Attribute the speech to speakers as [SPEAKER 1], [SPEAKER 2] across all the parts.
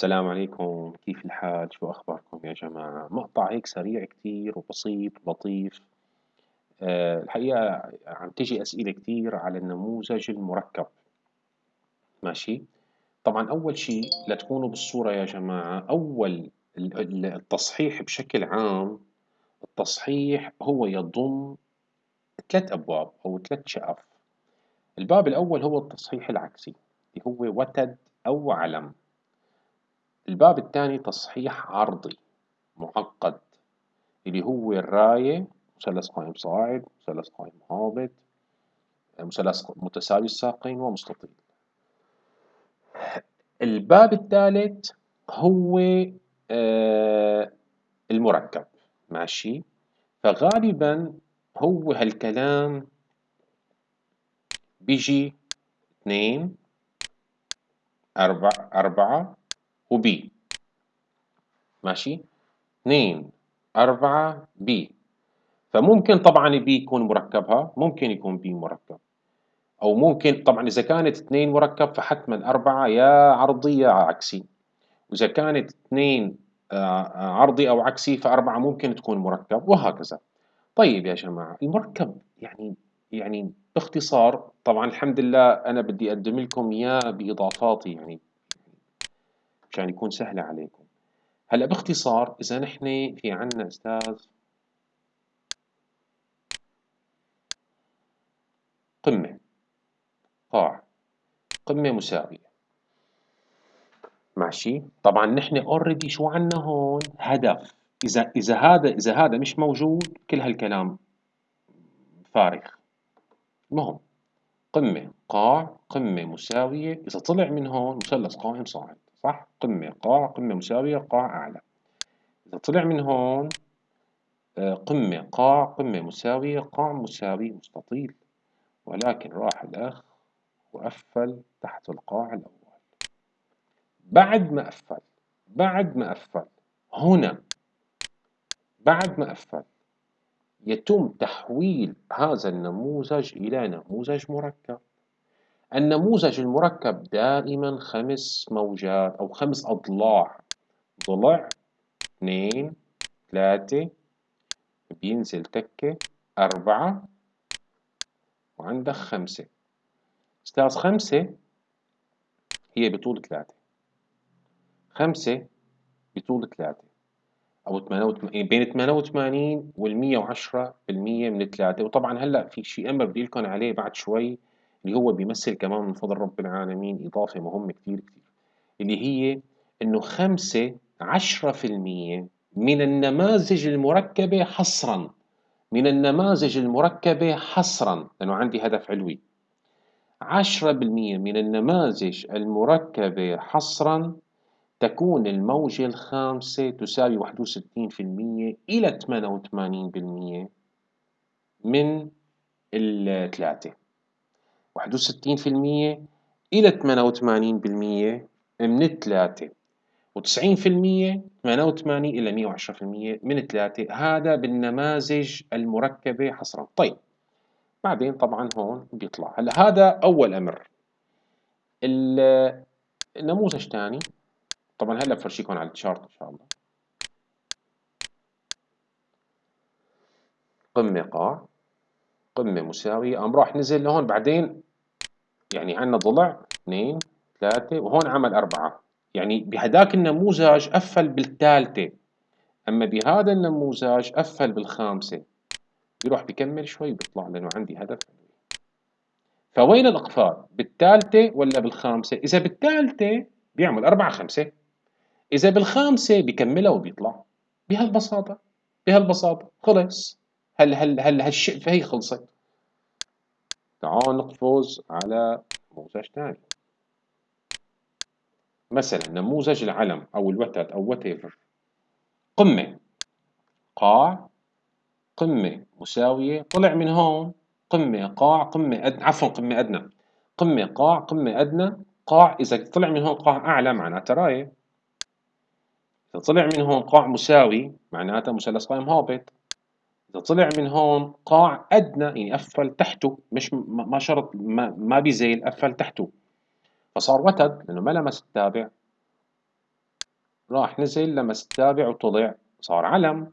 [SPEAKER 1] السلام عليكم. كيف الحال؟ شو أخباركم يا جماعة؟ مقطع هيك سريع كتير وبسيط ولطيف. أه الحقيقة عم تجي أسئلة كتير على النموذج المركب. ماشي؟ طبعا أول شيء لتكونوا بالصورة يا جماعة أول التصحيح بشكل عام التصحيح هو يضم ثلاث أبواب أو ثلاث شقف. الباب الأول هو التصحيح العكسي اللي هو وتد أو علم. الباب الثاني تصحيح عرضي معقد اللي هو الراية مثلث قائم صاعد مثلث قائم هابط مثلث متساوي الساقين ومستطيل. الباب الثالث هو آه، المركب. ماشي؟ فغالبا هو هالكلام بيجي اثنين أربعة أربعة وبي. ماشي؟ اثنين أربعة بي. فممكن طبعا بي يكون مركبها ممكن يكون بي مركب. أو ممكن طبعا إذا كانت اثنين مركب فحتما أربعة يا عرضي يا عكسي. وإذا كانت اثنين آه، عرضي أو عكسي فأربعة ممكن تكون مركب وهكذا. طيب يا جماعة المركب يعني يعني باختصار طبعا الحمد لله أنا بدي أقدم لكم إياه بإضافاتي يعني مشان يكون سهل عليكم. هلا باختصار إذا نحن في عنا أستاذ قمة قاع قمة مساوية. ماشي؟ طبعا نحن اوريدي شو عنا هون؟ هدف. إذا إذا هذا إذا هذا مش موجود كل هالكلام فارغ. المهم قمة قاع قمة مساوية. إذا طلع من هون مثلث قائم صاعد. صح قمة قاع قمة مساوية قاع أعلى. إذا طلع من هون آه، قمة قاع قمة مساوية قاع مساوي مستطيل. ولكن راح الأخ وقفل تحت القاع الأول. بعد ما قفل بعد ما قفل هنا بعد ما قفل يتم تحويل هذا النموذج إلى نموذج مركب. النموذج المركب دائما خمس موجات أو خمس أضلاع. ضلع اثنين ثلاثة بينزل تكة أربعة وعندك خمسة. أستاذ خمسة هي بطول ثلاثة. خمسة بطول ثلاثة. أو 88 بين 88 وال 110 بالمية من ثلاثة وطبعا هلأ في شيء أمر بدي لكم عليه بعد شوي. اللي هو بيمثل كمان من فضل رب العالمين إضافة مهمة كتير كتير اللي هي إنه خمسة عشرة في المية من النماذج المركبة حصرا من النماذج المركبة حصرا لأنه عندي هدف علوي عشرة بالمية من النماذج المركبة حصرا تكون الموجة الخامسة تساوي واحد وستين في المية إلى ثمانية وثمانين بالمية من الثلاثة. واحد وستين في المية إلى ثمانية وثمانين بالمية من الثلاثة. وتسعين في المية ثمانية وثمانين إلى مية وعشرة في المية من الثلاثة. هذا بالنماذج المركبة حصرا. طيب بعدين طبعا هون بيطلع. هلا هذا أول أمر. النموذج ثاني طبعا هلا بفرجيكم على التشارت إن شاء الله. قمة قاع قمة مساوية. قام راح نزل لهون بعدين يعني عندنا ضلع اثنين ثلاثة وهون عمل أربعة. يعني بهداك النموذج قفل بالثالثة. أما بهذا النموذج قفل بالخامسة. بيروح بكمل شوي بيطلع لأنه عندي هدف. فوين الإقفال؟ بالثالثة ولا بالخامسة؟ إذا بالثالثة بيعمل أربعة خمسة. إذا بالخامسة بيكملها وبيطلع. بهالبساطة. بهالبساطة. خلص. هل هل هل هالشقفة هي خلصت. تعال نقفز على نموذج ثاني مثلا نموذج العلم أو الوتد أو whatever. قمة. قاع. قمة مساوية. طلع من هون. قمة قاع. قمة أدنى. عفوا قمة أدنى. قمة قاع قمة أدنى. قاع إذا طلع من هون قاع أعلى معناتها راية. إذا طلع من هون قاع مساوي معناتها مثلث قائم هابط إذا طلع من هون قاع أدنى يعني قفل تحته مش ما شرط ما, ما بيزيل قفل تحته. فصار وتد لأنه ما لمس التابع. راح نزل لمس التابع وطلع. صار علم.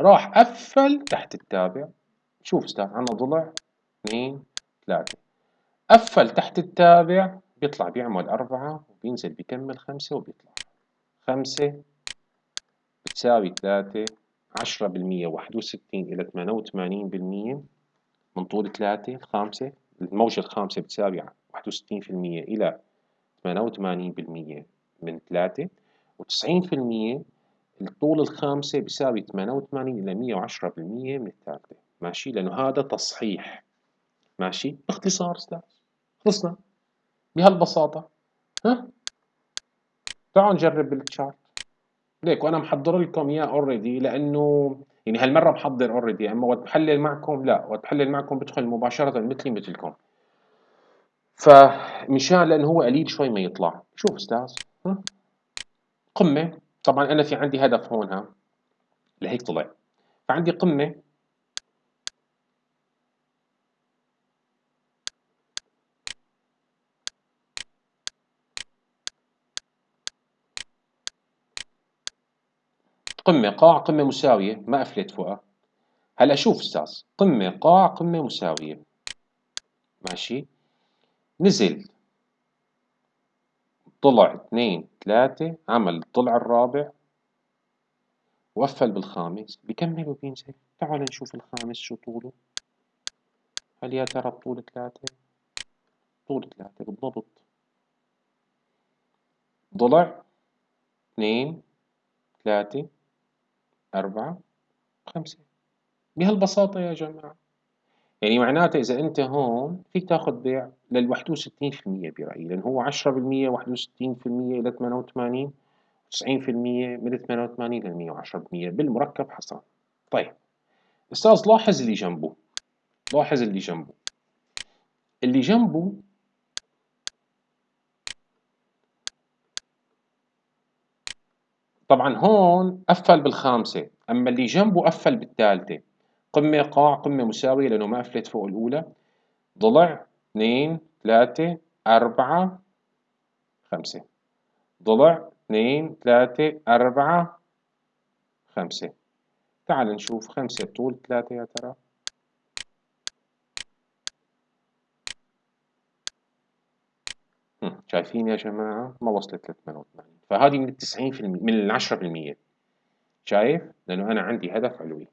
[SPEAKER 1] راح قفل تحت التابع. شوف أستاذ عنا ضلع اثنين ثلاثة. قفل تحت التابع بيطلع بيعمل أربعة وبينزل بيكمل خمسة وبيطلع. خمسة بتساوي ثلاثة. عشرة بالمية واحد وستين إلى ثمانية وثمانين بالمية من طول ثلاثة الخامسة الموجة الخامسة بتساوي واحد وستين في المية إلى ثمانية وثمانين بالمية من ثلاثة وتسعين في المية الطول الخامسة بيساوي ثمانية وثمانين إلى مية وعشرة بالمية من الثالثة. ماشي؟ لأنه هذا تصحيح. ماشي؟ باختصار أستاذ. خلصنا؟ بهالبساطة. ها؟ تعالوا نجرب بال chart هيك وأنا محضر لكم إياه already لأنه يعني هالمرة محضر already أنا وقت بحلل معكم؟ لا وقت بحلل معكم بدخل مباشرة مثلي مثلكم. فمشان لأنه هو قليل شوي ما يطلع. شوف أستاذ ها؟ قمة. طبعا أنا في عندي هدف هون ها؟ لهيك طلع. فعندي قمة قمة قاع قمة مساوية. ما قفلت فوقها. هلا شوف أستاذ قمة قاع قمة مساوية. ماشي؟ نزل. طلع اثنين ثلاثة. عمل الضلع الرابع. وقفل بالخامس. بكمل وبينزل. تعال نشوف الخامس شو طوله. هل يا ترى بطول ثلاثة؟ طول ثلاثة بالضبط. ضلع اثنين ثلاثة. أربعة خمسة. بهالبساطة يا جماعة. يعني معناته إذا أنت هون فيك تاخذ بيع لل 61% برأيي لأن هو 10% 61% إلى 88 90% من 88 لل 110% بالمركب حصان. طيب. أستاذ لاحظ اللي جنبه. لاحظ اللي جنبه. اللي جنبه طبعا هون قفل بالخامسة أما اللي جنبه قفل بالثالثة. قمة قاع قمة مساوية لأنه ما قفلت فوق الأولى. ضلع اثنين ثلاثة أربعة خمسة. ضلع اثنين ثلاثة أربعة خمسة. تعال نشوف خمسة بطول ثلاثة يا ترى. شايفين يا جماعة ما وصلت ل 88 فهذه من التسعين في المية من العشرة بالمية شايف؟ لأنه أنا عندي هدف علوي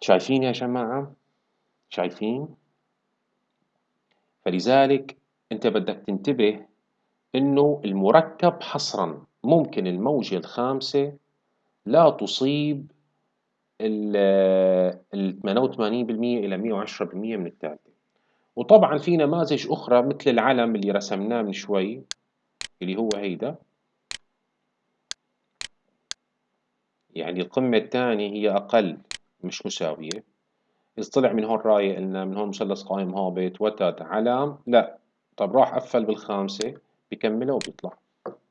[SPEAKER 1] شايفين يا جماعة؟ شايفين؟ فلذلك أنت بدك تنتبه إنه المركب حصرا ممكن الموجة الخامسة لا تصيب ال 88% إلى 110% من الثالثة وطبعا في نماذج أخرى مثل العلم اللي رسمناه من شوي اللي هو هيدا. يعني القمة الثانية هي أقل مش مساوية. إذا طلع من هون راية قلنا من هون مثلث قائم هابط وتد علم لا. طب راح قفل بالخامسة بكملها وبيطلع.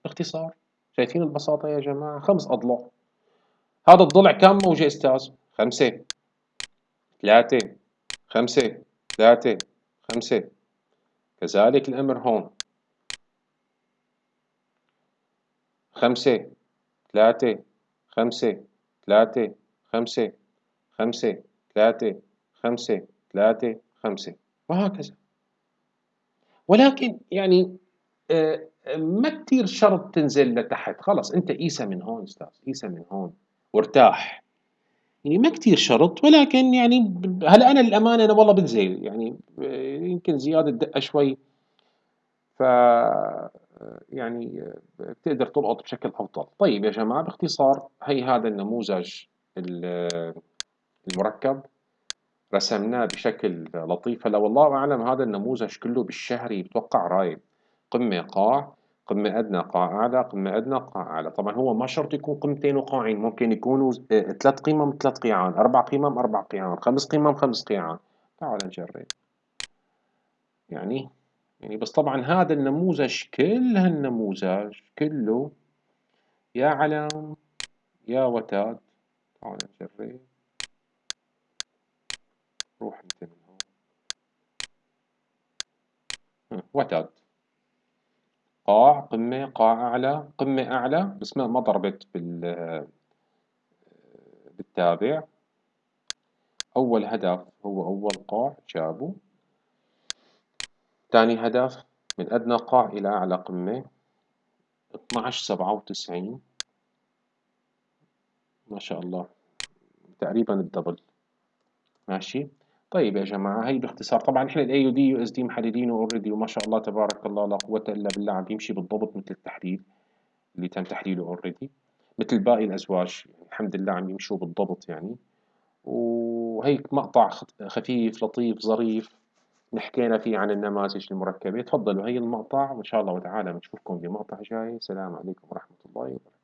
[SPEAKER 1] باختصار شايفين البساطة يا جماعة؟ خمس أضلاع. هذا الضلع كم موجة أستاذ؟ خمسة. ثلاثة. خمسة. ثلاثة. خمسة. كذلك الأمر هون. خمسة ثلاثة خمسة ثلاثة خمسة خمسة ثلاثة خمسة ثلاثة خمسة. وهكذا. ولكن يعني آه، ما كثير شرط تنزل لتحت. خلص أنت قيسها من هون أستاذ. قيسها من هون. وارتاح. يعني ما كثير شرط ولكن يعني هلا أنا للامانه أنا والله بنزل يعني يمكن زيادة دقة شوي. ف يعني بتقدر تلقط بشكل أفضل. طيب يا جماعة باختصار هي هذا النموذج المركب. رسمناه بشكل لطيف. هلا والله أعلم هذا النموذج كله بالشهري بتوقع رايب قمة قاع قمة أدنى قاع أعلى قمة أدنى قاع أعلى طبعا هو ما شرط يكون قمتين وقاعين ممكن يكونوا ثلاث قمم ثلاث قيعان أربع قمم أربع قيعان خمس قمم خمس قيعان. تعال نجرب. يعني يعني بس طبعا هذا النموذج كل هالنموذج كله يا علم يا وتاد. تعال نجرب. روح انت من هون وتاد. قاع قمة قاع أعلى قمة أعلى بس ما ضربت بال بالتابع. أول هدف هو أول قاع جابه. ثاني هدف من أدنى قاع إلى أعلى قمة. اثناعش سبعة وتسعين. ما شاء الله. تقريبا الدبل ماشي. طيب يا جماعة هي باختصار. طبعا إحنا ال AUD USD محددينه already وما شاء الله تبارك الله لا قوة إلا بالله عم بيمشي بالضبط مثل التحليل اللي تم تحليله already مثل باقي الأزواج. يعني الحمد لله عم يمشوا بالضبط يعني. وهيك مقطع خفيف لطيف ظريف حكينا فيه عن النماذج المركبة. تفضلوا هي المقطع وإن شاء الله تعالى بنشوفكم بمقطع جاي. السلام عليكم ورحمة الله وبركاته.